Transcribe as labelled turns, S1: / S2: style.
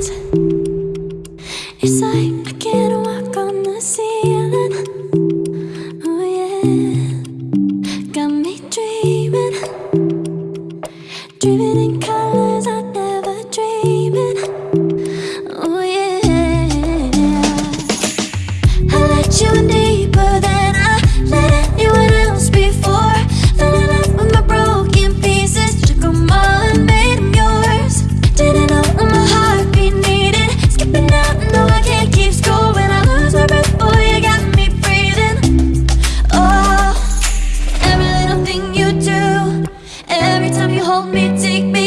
S1: It's like I can't walk on the ceiling. Oh yeah, got me dreaming, dreaming in colors I never. Oh yeah, I let you in deeper hold me, take me.